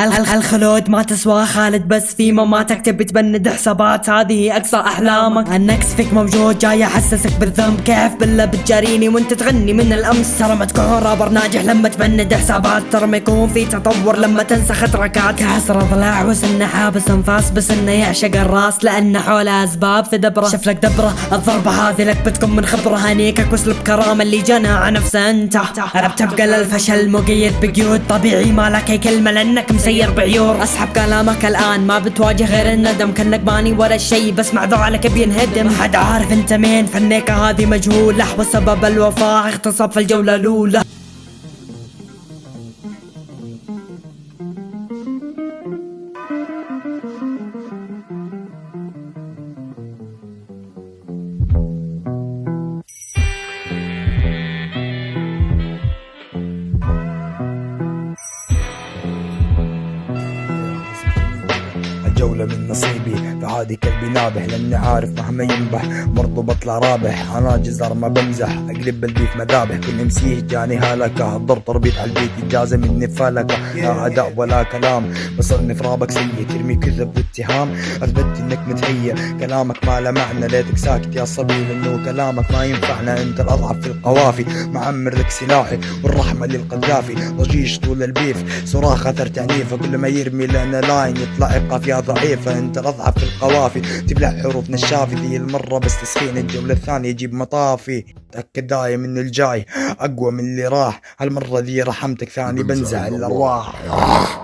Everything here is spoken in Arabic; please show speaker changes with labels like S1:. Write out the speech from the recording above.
S1: الخ- الخلود ما تسوى خالد بس في مماتك تبي تبند حسابات؟ هذه أقصى أحلامك. النكس فيك موجود جاي احسسك بالذنب. كيف بالله بتجاريني وانت تغني من الأمس؟ ترى ما تكون رابر ناجح لما تبند حسابات. ترى ما يكون في تطور لما تنسى خطركات. كسر ضلع وسنه حابس انفاس بس إنه يعشق الراس. لأنه حوله أسباب في دبره. شوف لك دبره الضربة هذه لك بتكون من خبره. هنيكك واسلب كرامة اللي جنى نفسه انت بتبقى للفشل مقيد بقيود. طبيعي ما لك كلمة لأنك مسير بعيور أسحب كلامك الآن ما بتواجه غير الندم. كأنك باني ولا شيء بس مع ذعلك بينهدم. حد عارف أنت مين فنيكة هذه مجهولة. وسبب الوفاء اغتصب في الجولة الأولى.
S2: الجولة من نصيبي. فعادي كلبي نابح لأني عارف مهما ينبح برضو بطلع رابح أنا جزر ما بمزح. أقلب ال beat مذابح كل امسيه جاني هلكة. الضرب تربيط على ال beat إجازة مني فلكة. لا أداء ولا كلام بصرني في رابك سيء. ترمي كذب واتهام أثبت إنك متهيأ كلامك ما له معنى ليتك ساكت يا صبي. لأنه كلامك ما ينفعنا. أنت الأضعف في القوافي معمر لك سلاحي. والرحمة للقذافي ضجيج طول ال beef. صراخ اثر تعنيفه كل ما يرمي لنا line. يطلع قافية ضعيفة أنت الاضعف في القوافي. تبلع حروف نشافي ذي المرة بس تسخين الجولة الثانية يجيب مطافي. تأكد دايم إن الجاي أقوى من اللي راح. هالمرة ذي رحمتك ثاني بنزع الأرواح.